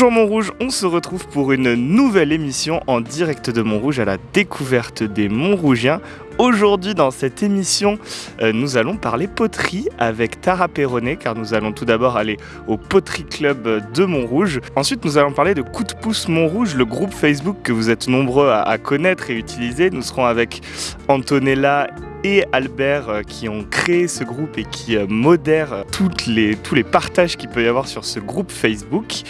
Bonjour Montrouge, on se retrouve pour une nouvelle émission en direct de Montrouge à la découverte des Montrougiens. Aujourd'hui dans cette émission, euh, nous allons parler poterie avec Tara Perronnet car nous allons tout d'abord aller au Poterie Club de Montrouge. Ensuite nous allons parler de Coup de pouce Montrouge, le groupe Facebook que vous êtes nombreux à, connaître et utiliser. Nous serons avec Antonella et Albert euh, qui ont créé ce groupe et qui euh, modèrent tous les partages qu'il peut y avoir sur ce groupe Facebook.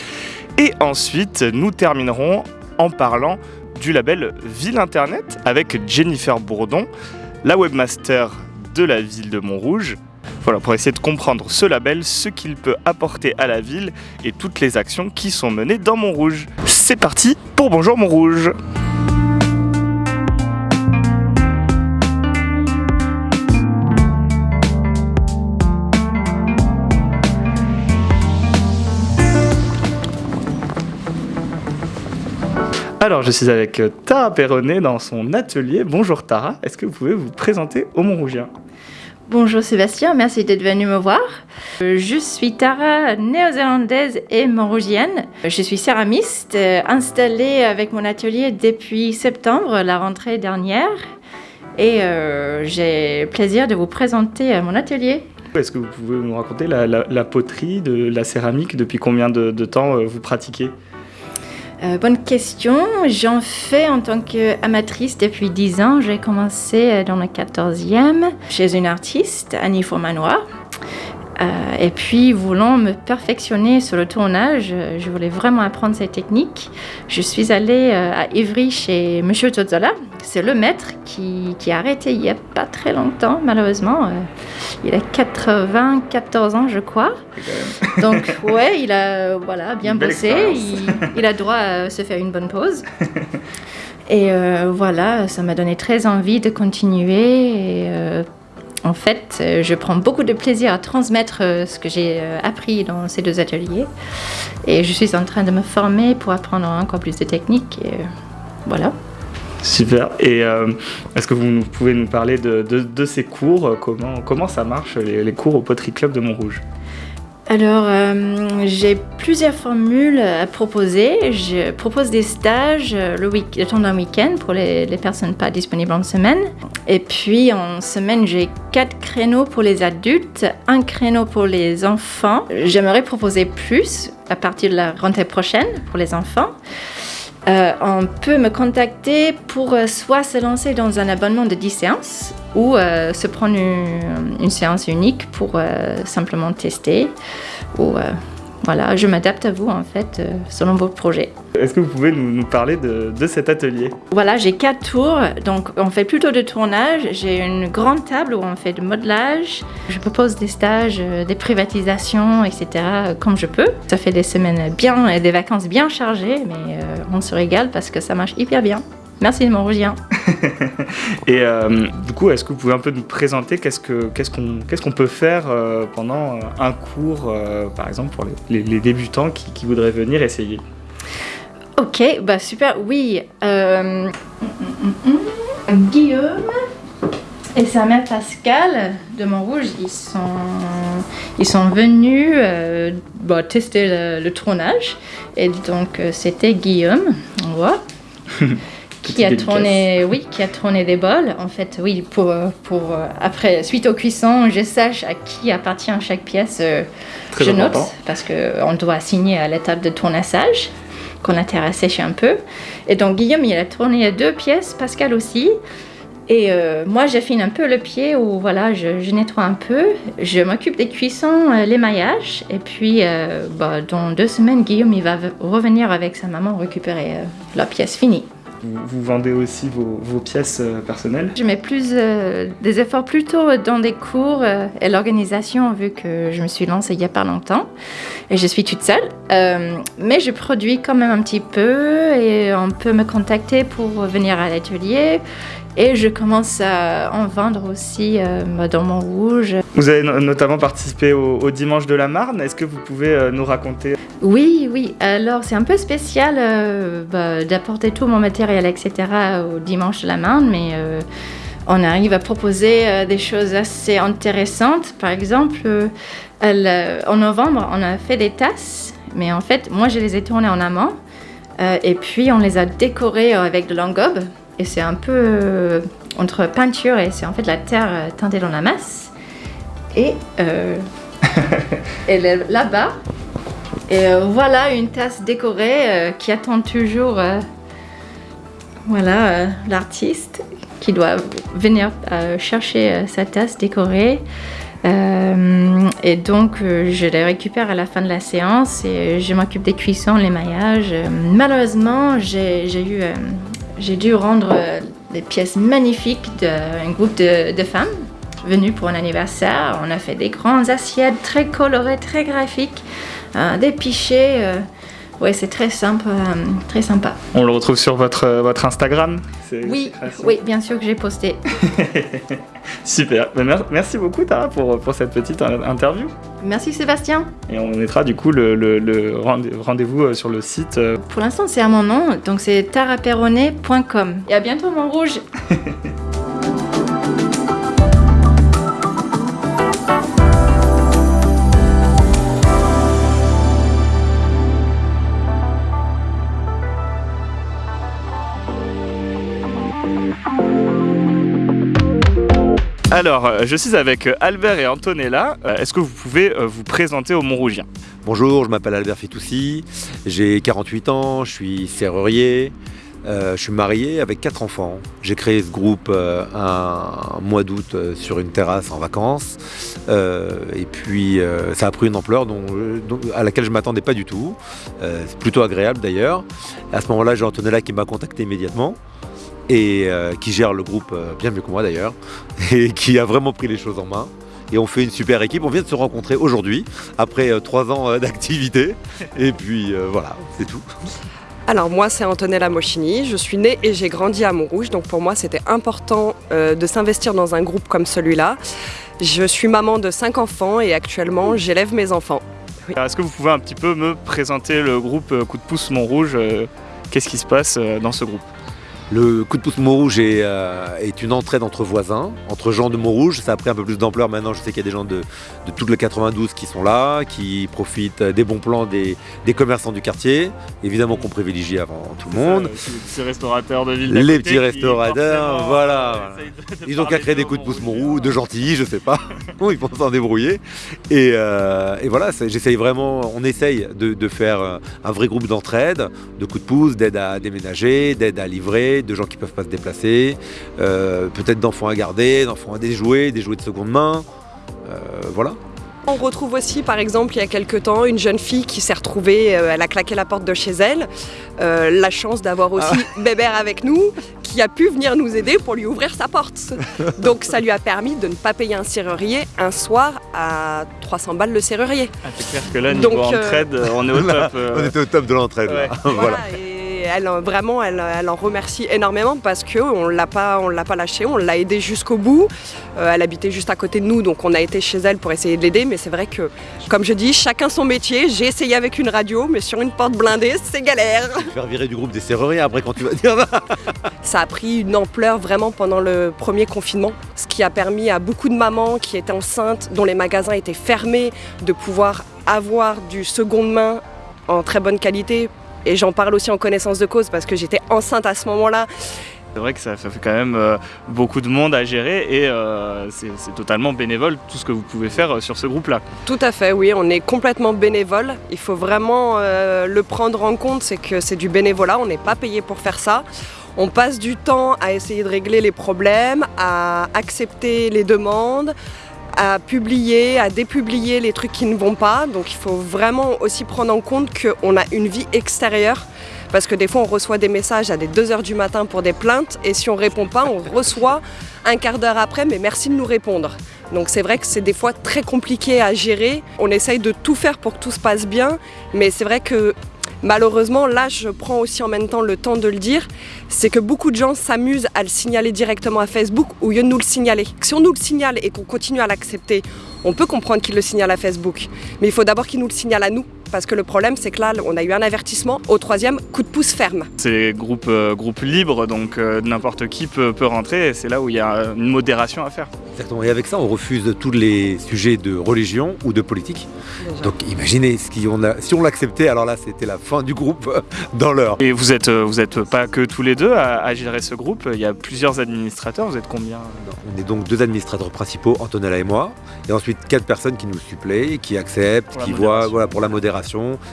Et ensuite, nous terminerons en parlant du label Ville Internet avec Jennifer Bourdon, la webmaster de la ville de Montrouge. Voilà, pour essayer de comprendre ce label, ce qu'il peut apporter à la ville et toutes les actions qui sont menées dans Montrouge. C'est parti pour Bonjour Montrouge Alors, je suis avec Tara Perronnet dans son atelier. Bonjour Tara, est-ce que vous pouvez vous présenter au Montrougien? Bonjour Sébastien, merci d'être venu me voir. Je suis Tara, néo-zélandaise et montrougienne. Je suis céramiste, installée avec mon atelier depuis septembre, la rentrée dernière. Et euh, j'ai plaisir de vous présenter mon atelier. Est-ce que vous pouvez nous raconter la, la, la, poterie, de la céramique, depuis combien de, de temps euh, vous pratiquez? Euh, bonne question. J'en fais en tant qu'amatrice depuis 10 ans. J'ai commencé dans le 14e chez une artiste, Annie Fourmanoir. Euh, et puis, voulant me perfectionner sur le tournage, je voulais vraiment apprendre ces techniques. Je suis allée euh, à Ivry chez Monsieur Zozzola. C'est le maître qui, qui, a arrêté il n'y a pas très longtemps, malheureusement. Euh, il a 94 ans, je crois. Donc, ouais, il a voilà, bien bossé. Il, il, a droit à se faire une bonne pause. Et euh, voilà, ça m'a donné très envie de continuer. Et, euh, en fait, je prends beaucoup de plaisir à transmettre ce que j'ai appris dans ces deux ateliers. Et je suis en train de me former pour apprendre encore plus de techniques. Et voilà. Super. Et euh, est-ce que vous pouvez nous parler de, ces cours comment, comment ça marche, les, les cours au Poterie Club de Montrouge? Alors, euh, j'ai plusieurs formules à proposer. Je propose des stages le, week le temps d'un week-end pour les, les, personnes pas disponibles en semaine. Et puis, en semaine, j'ai quatre créneaux pour les adultes, un créneau pour les enfants. J'aimerais proposer plus à partir de la rentrée prochaine pour les enfants. Euh, on peut me contacter pour euh, soit se lancer dans un abonnement de 10 séances ou euh, se prendre une, une, séance unique pour simplement tester. Ou, voilà, je m'adapte à vous en fait selon vos projets. Est-ce que vous pouvez nous, nous parler de, de, cet atelier Voilà, j'ai quatre tours, donc on fait plutôt de tournage. J'ai une grande table où on fait de modelage. Je propose des stages, des privatisations, etc. comme je peux. Ça fait des semaines bien et des vacances bien chargées, mais on se régale parce que ça marche hyper bien. Merci de Montrougien. Et euh, du coup, est-ce que vous pouvez un peu nous présenter qu'est-ce qu'on peut faire euh, pendant un cours, euh, par exemple, pour les, les, les débutants qui, qui, voudraient venir essayer? Ok, bah super, oui. Guillaume et sa mère Pascal de Montrouge, ils sont, ils sont venus bah, tester le, le, tournage. Et donc, c'était Guillaume, on voit. qui a tourné, oui, qui a tourné des bols. En fait, oui, pour, pour après, suite aux cuissons, je sache à qui appartient chaque pièce. Très je important. note parce que on doit signer à l'étape de tournassage qu'on a terrassé un peu. Et donc Guillaume, il a tourné deux pièces, Pascal aussi. Et euh, moi, j'affine un peu le pied où voilà, je, nettoie un peu. Je m'occupe des cuissons, euh, l'émaillage. Et puis, euh, bah, dans deux semaines, Guillaume, il va revenir avec sa maman récupérer la pièce finie. Vous, vendez aussi vos, pièces euh, personnelles Je mets plus euh, des efforts plutôt dans des cours euh, et l'organisation vu que je me suis lancée il n'y a pas longtemps et je suis toute seule. Mais je produis quand même un petit peu et on peut me contacter pour venir à l'atelier. Et je commence à en vendre aussi euh, dans Montrouge. Vous avez notamment participé au, au Dimanche de la Marne. Est-ce que vous pouvez euh, nous raconter? Oui, oui. Alors, c'est un peu spécial euh, bah, d'apporter tout mon matériel, etc. au Dimanche de la Marne, mais euh, on arrive à proposer euh, des choses assez intéressantes. Par exemple, elle, en novembre, on a fait des tasses Mais en fait, moi, je les ai tournés en amont. Euh, et puis, on les a décorés avec de l'engobe. Et c'est un peu euh, entre peinture et c'est en fait la terre euh, teintée dans la masse. Et elle est là-bas. Et voilà une tasse décorée qui attend toujours voilà, l'artiste qui doit venir chercher sa tasse décorée. Euh, et donc, euh, je les récupère à la fin de la séance et je m'occupe des cuissons, les maillages. malheureusement, j'ai eu, euh, j'ai dû rendre des pièces magnifiques d'un groupe de, femmes venues pour un anniversaire. On a fait des grandes assiettes très colorées, très graphiques, des pichets. Oui, c'est très sympa, très sympa. On le retrouve sur votre, votre Instagram Oui, oui, bien sûr que j'ai posté. Super. Ben, merci beaucoup Tara pour, pour cette petite interview. Merci Sébastien. Et on mettra du coup le, le, rendez-vous euh, sur le site. Euh. Pour l'instant c'est à mon nom, donc c'est taraperronnet.com. Et à bientôt mon rouge. Alors, euh, je suis avec euh, Albert et Antonella. Euh, est-ce que vous pouvez vous présenter au Montrougien Bonjour, je m'appelle Albert Fitoussi, j'ai 48 ans, je suis serrurier, je suis marié avec quatre enfants. J'ai créé ce groupe un, mois d'août sur une terrasse en vacances. et puis ça a pris une ampleur à laquelle je ne m'attendais pas du tout. C'est plutôt agréable d'ailleurs. À ce moment-là, j'ai Antonella qui m'a contacté immédiatement et euh, qui gère le groupe euh, bien mieux que moi d'ailleurs, et qui a vraiment pris les choses en main. Et on fait une super équipe. On vient de se rencontrer aujourd'hui, après euh, trois ans d'activité. Et puis voilà, c'est tout. Alors moi c'est Antonella Moschini, je suis née et j'ai grandi à Montrouge, donc pour moi c'était important de s'investir dans un groupe comme celui-là. Je suis maman de cinq enfants et actuellement j'élève mes enfants. Est-ce que vous pouvez un petit peu me présenter le groupe Coup de pouce Montrouge Qu'est-ce qui se passe dans ce groupe? Le coup de pouce Montrouge est, euh, est, une entraide entre voisins, entre gens de Montrouge. Ça a pris un peu plus d'ampleur maintenant. Je sais qu'il y a des gens de, de tout le 92 qui sont là, qui profitent des bons plans des, commerçants du quartier. Évidemment qu'on privilégie avant tout le monde. les petits restaurateurs de ville. Les petits restaurateurs, voilà. Ils ont qu'à créer des coups de pouce Montrouge, de gentils, je sais pas. Ils vont s'en débrouiller. Et, euh, et voilà, j'essaye vraiment, on essaye de, de faire un vrai groupe d'entraide, de coups de pouce, d'aide à déménager, d'aide à livrer de gens qui ne peuvent pas se déplacer, euh, peut-être d'enfants à garder, d'enfants à déjouer, des jouets de seconde main, euh, voilà. On retrouve aussi par exemple il y a quelques temps une jeune fille qui s'est retrouvée, euh, elle a claqué la porte de chez elle, la chance d'avoir aussi ah. Bébert avec nous qui a pu venir nous aider pour lui ouvrir sa porte. Donc ça lui a permis de ne pas payer un serrurier un soir à 300 balles le serrurier. Ah, c'est clair que là niveau entraide on est au top. On était au top de l'entraide. voilà elle, vraiment, elle, en remercie énormément parce qu'on ne l'a pas, l'a pas lâché, on l'a aidée jusqu'au bout. Euh, elle habitait juste à côté de nous, donc on a été chez elle pour essayer de l'aider. Mais c'est vrai que, comme je dis, chacun son métier. J'ai essayé avec une radio, mais sur une porte blindée, c'est galère. Faire virer du groupe des serruriers après quand tu vas dire ça. a pris une ampleur vraiment pendant le premier confinement, ce qui a permis à beaucoup de mamans qui étaient enceintes, dont les magasins étaient fermés, de pouvoir avoir du seconde main en très bonne qualité et j'en parle aussi en connaissance de cause parce que j'étais enceinte à ce moment-là. C'est vrai que ça fait quand même euh, beaucoup de monde à gérer et euh, c'est totalement bénévole tout ce que vous pouvez faire euh, sur ce groupe-là. Tout à fait, oui, on est complètement bénévole. Il faut vraiment le prendre en compte, c'est que c'est du bénévolat, on n'est pas payé pour faire ça. On passe du temps à essayer de régler les problèmes, à accepter les demandes, à publier, à dépublier les trucs qui ne vont pas. Donc il faut vraiment aussi prendre en compte qu'on a une vie extérieure. Parce que des fois, on reçoit des messages à des 2h du matin pour des plaintes. Et si on répond pas, on reçoit un quart d'heure après, mais merci de nous répondre. Donc c'est vrai que c'est des fois très compliqué à gérer. On essaye de tout faire pour que tout se passe bien. Mais c'est vrai que Malheureusement, là, je prends aussi en même temps le temps de le dire, c'est que beaucoup de gens s'amusent à le signaler directement à Facebook au lieu de nous le signaler. Si on nous le signale et qu'on continue à l'accepter, on peut comprendre qu'ils le signalent à Facebook. Mais il faut d'abord qu'ils nous le signalent à nous parce que le problème c'est que là on a eu un avertissement, au troisième coup de pouce ferme. C'est groupe, euh, groupe libre, donc euh, n'importe qui peut, peut rentrer et c'est là où il y a une modération à faire. Exactement. Et avec ça, on refuse tous les sujets de religion ou de politique. Donc imaginez, si on, a- si on l'acceptait, alors là c'était la fin du groupe dans l'heure. Et vous êtes, euh, vous êtes pas que tous les deux à, à gérer ce groupe, il y a plusieurs administrateurs, vous êtes combien? On est donc deux administrateurs principaux, Antonella et moi, et ensuite quatre personnes qui nous suppléent, qui acceptent, Pour qui voient voilà, pour la modération,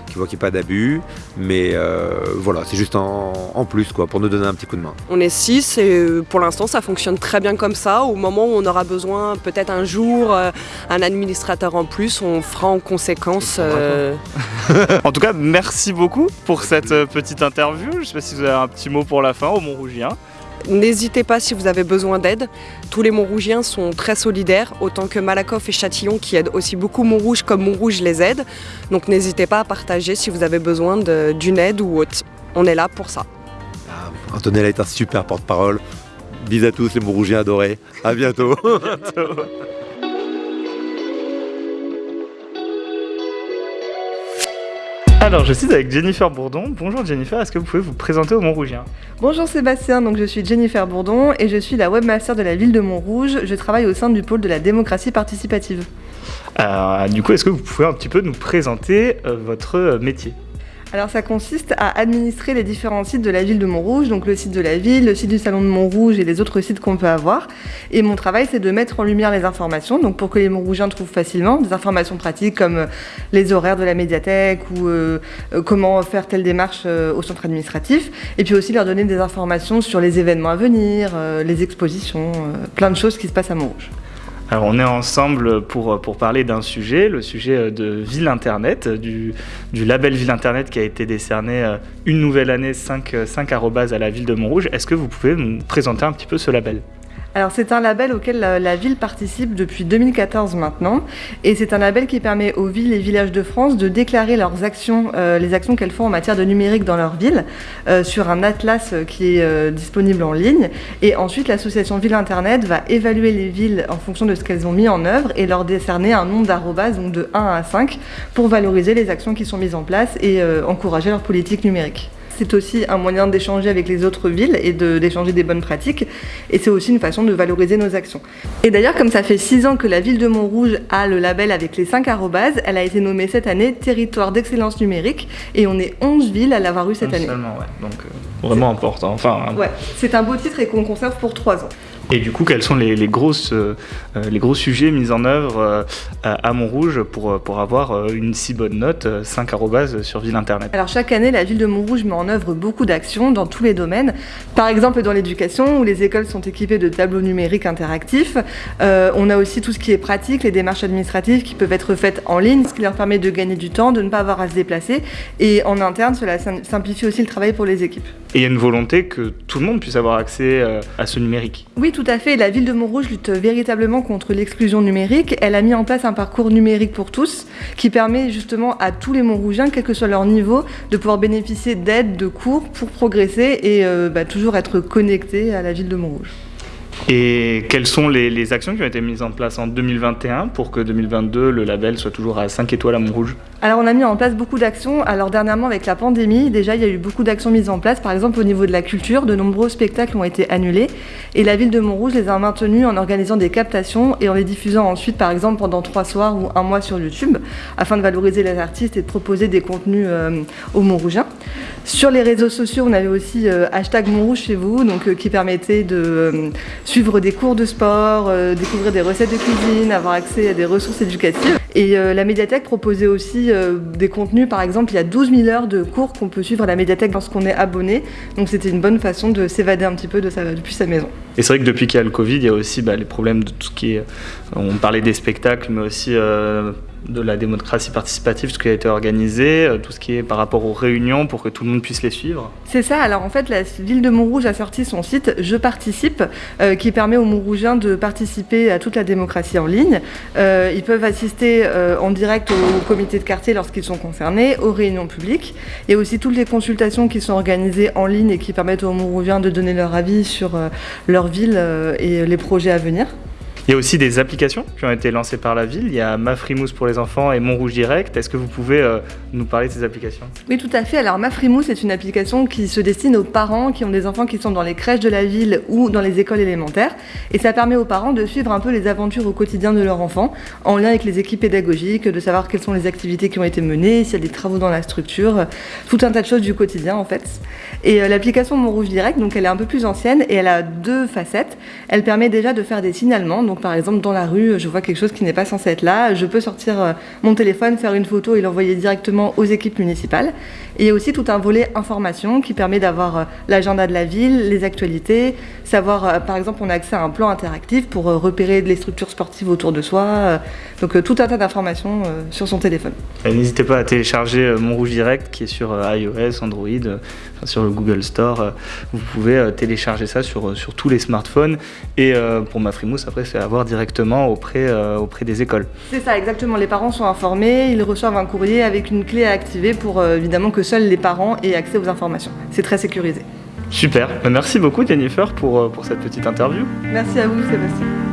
qui voient qu'il n'y a pas d'abus. Mais euh, voilà, c'est juste en, en plus quoi, pour nous donner un petit coup de main. On est six et euh, pour l'instant ça fonctionne très bien comme ça. Au moment où on aura besoin peut-être un jour euh, un administrateur en plus, on fera en conséquence. euh, En tout cas, merci beaucoup pour cette petite interview. Je sais pas si vous avez un petit mot pour la fin au Montrougien. N'hésitez pas si vous avez besoin d'aide. Tous les Montrougiens sont très solidaires, autant que Malakoff et Châtillon qui aident aussi beaucoup Montrouge comme Montrouge les aide. Donc n'hésitez pas à partager si vous avez besoin d'une aide ou autre. On est là pour ça. Ah, Antonella est un super porte-parole. Bis à tous les Montrougiens adorés. À bientôt. Alors, je suis avec Jennifer Bourdon. Bonjour Jennifer, est-ce que vous pouvez vous présenter au Montrougien? Bonjour Sébastien, donc je suis Jennifer Bourdon et je suis la webmaster de la ville de Montrouge. Je travaille au sein du pôle de la démocratie participative. Euh, Du coup, est-ce que vous pouvez un petit peu nous présenter euh, votre euh, métier? Alors ça consiste à administrer les différents sites de la ville de Montrouge, donc le site de la ville, le site du salon de Montrouge et les autres sites qu'on peut avoir. Et mon travail c'est de mettre en lumière les informations, donc pour que les Montrougiens trouvent facilement des informations pratiques comme euh, les horaires de la médiathèque ou euh, euh, comment faire telle démarche au centre administratif. Et puis aussi leur donner des informations sur les événements à venir, les expositions, plein de choses qui se passent à Montrouge. Alors, on est ensemble pour, parler d'un sujet, le sujet euh, de Ville Internet, euh, du, label Ville Internet qui a été décerné euh, une nouvelle année 5, 5 arrobas à la ville de Montrouge. Est-ce que vous pouvez nous présenter un petit peu ce label? Alors c'est un label auquel la, ville participe depuis 2014 maintenant et c'est un label qui permet aux villes et villages de France de déclarer leurs actions, euh, les actions qu'elles font en matière de numérique dans leur ville euh, sur un atlas euh, qui est disponible en ligne et ensuite l'association Ville Internet va évaluer les villes en fonction de ce qu'elles ont mis en œuvre et leur décerner un nombre d'arrobas donc de 1 à 5 pour valoriser les actions qui sont mises en place et encourager leur politique numérique. C'est aussi un moyen d'échanger avec les autres villes et de- d'échanger des bonnes pratiques. Et c'est aussi une façon de valoriser nos actions. Et d'ailleurs, comme ça fait six ans que la ville de Montrouge a le label avec les 5 arrobases, elle a été nommée cette année territoire d'excellence numérique. Et on est 11 villes à l'avoir eu cette année. Seulement, ouais. Donc, euh, vraiment important. Enfin, Ouais, c'est un beau titre et qu'on conserve pour 3 ans. Et du coup, quels sont les, les grosses, euh, euh, les gros sujets mis en œuvre euh, à Montrouge pour, pour avoir une si bonne note, euh, 5 arrobas sur Ville Internet? Alors chaque année, la ville de Montrouge met en œuvre beaucoup d'actions dans tous les domaines. Par exemple dans l'éducation, où les écoles sont équipées de tableaux numériques interactifs. Euh, on a aussi tout ce qui est pratique, les démarches administratives qui peuvent être faites en ligne, ce qui leur permet de gagner du temps, de ne pas avoir à se déplacer. Et en interne, cela sim- simplifie aussi le travail pour les équipes. Et il y a une volonté que tout le monde puisse avoir accès à ce numérique? Oui, tout à fait. La ville de Montrouge lutte véritablement contre l'exclusion numérique. Elle a mis en place un parcours numérique pour tous qui permet justement à tous les Montrougiens, quel que soit leur niveau, de pouvoir bénéficier d'aides, de cours pour progresser et euh, bah, toujours être connectés à la ville de Montrouge. Et quelles sont les, actions qui ont été mises en place en 2021 pour que 2022, le label soit toujours à 5 étoiles à Montrouge? Alors on a mis en place beaucoup d'actions. Alors dernièrement avec la pandémie, déjà il y a eu beaucoup d'actions mises en place. Par exemple au niveau de la culture, de nombreux spectacles ont été annulés et la ville de Montrouge les a maintenus en organisant des captations et en les diffusant ensuite par exemple pendant trois soirs ou un mois sur YouTube afin de valoriser les artistes et de proposer des contenus euh, aux Montrougiens. Sur les réseaux sociaux, on avait aussi euh, hashtag Montrouge chez vous, donc euh, qui permettait de euh, suivre des cours de sport, euh, découvrir des recettes de cuisine, avoir accès à des ressources éducatives. Et euh, la médiathèque proposait aussi euh, des contenus, par exemple, il y a 12 000 heures de cours qu'on peut suivre à la médiathèque lorsqu'on est abonné. Donc c'était une bonne façon de s'évader un petit peu de sa, depuis sa maison. Et c'est vrai que depuis qu'il y a le Covid, il y a aussi bah, les problèmes de tout ce qui est. On parlait des spectacles, mais aussi de la démocratie participative, ce qui a été organisé, euh, tout ce qui est par rapport aux réunions pour que tout le monde puisse les suivre. C'est ça, alors en fait la ville de Montrouge a sorti son site Je participe euh, qui permet aux Montrougiens de participer à toute la démocratie en ligne. Euh, ils peuvent assister en direct au comité de quartier lorsqu'ils sont concernés, aux réunions publiques et aussi toutes les consultations qui sont organisées en ligne et qui permettent aux Montrougiens de donner leur avis sur leur ville et les projets à venir. Il y a aussi des applications qui ont été lancées par la ville. Il y a Ma Frimousse pour les enfants et Montrouge Direct. Est-ce que vous pouvez euh, nous parler de ces applications? Oui, tout à fait. Alors, Ma Frimousse est une application qui se destine aux parents qui ont des enfants qui sont dans les crèches de la ville ou dans les écoles élémentaires. Et ça permet aux parents de suivre un peu les aventures au quotidien de leur enfant, en lien avec les équipes pédagogiques, de savoir quelles sont les activités qui ont été menées, s'il y a des travaux dans la structure, tout un tas de choses du quotidien en fait. Et euh, l'application Montrouge Direct, donc elle est un peu plus ancienne et elle a deux facettes. Elle permet déjà de faire des signalements. Donc par exemple dans la rue, je vois quelque chose qui n'est pas censé être là, je peux sortir euh, mon téléphone, faire une photo et l'envoyer directement aux équipes municipales. Et il y a aussi tout un volet information qui permet d'avoir euh, l'agenda de la ville, les actualités, savoir par exemple on a accès à un plan interactif pour repérer les structures sportives autour de soi. Donc tout un tas d'informations sur son téléphone. N'hésitez pas à télécharger Montrouge Direct qui est sur iOS, Android, sur le Google Store. Vous pouvez télécharger ça sur, sur tous les smartphones. Et pour ma frimousse, après, c'est avoir directement auprès, euh, auprès des écoles. C'est ça, exactement. Les parents sont informés, ils reçoivent un courrier avec une clé à activer pour euh, évidemment que seuls les parents aient accès aux informations. C'est très sécurisé. Super. Merci beaucoup Jennifer pour, euh, pour cette petite interview. Merci à vous Sébastien.